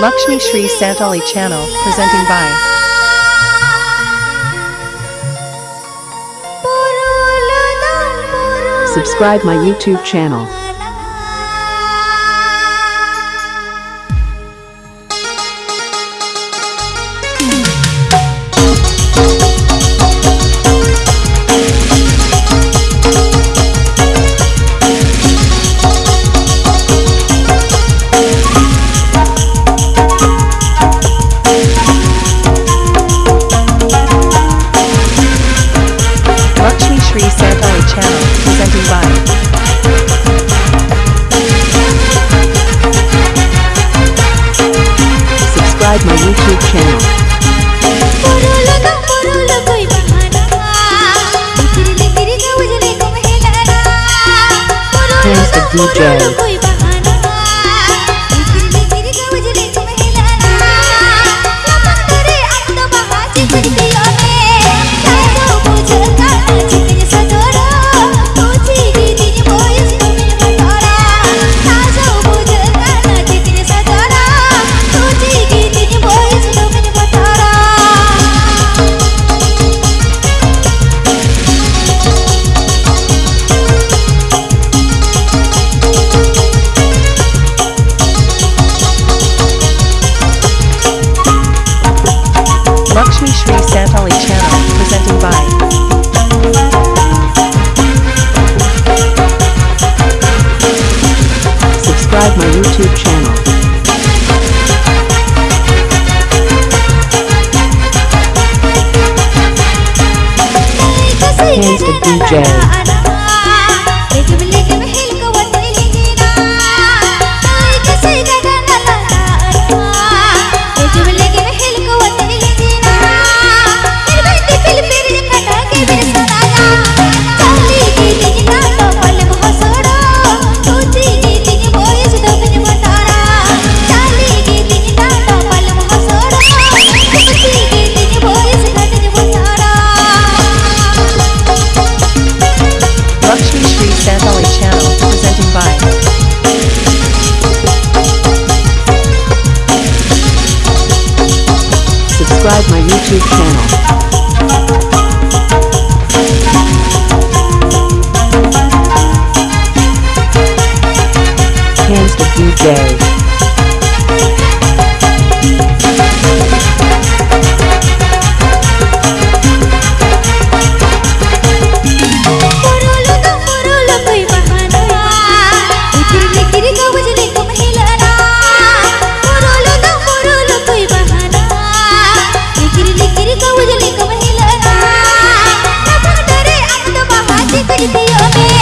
Lakshmi Shri Santali Channel presenting by Subscribe my YouTube channel. free sci-fi channel, presented by Subscribe my YouTube channel. Here's the DJ. Sri Santali channel, presented by subscribe my YouTube channel. Hands to DJ. subscribe my YouTube channel. Hands to food day. Thank you.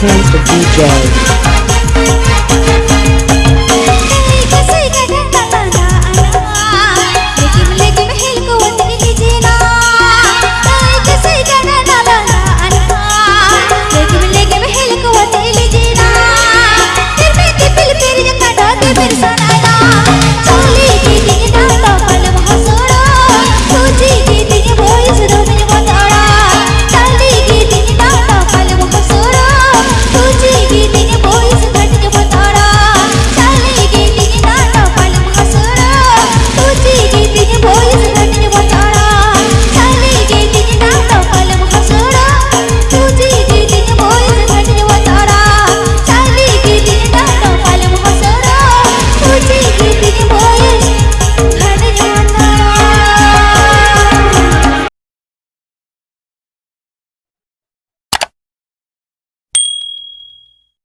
hands to DJ.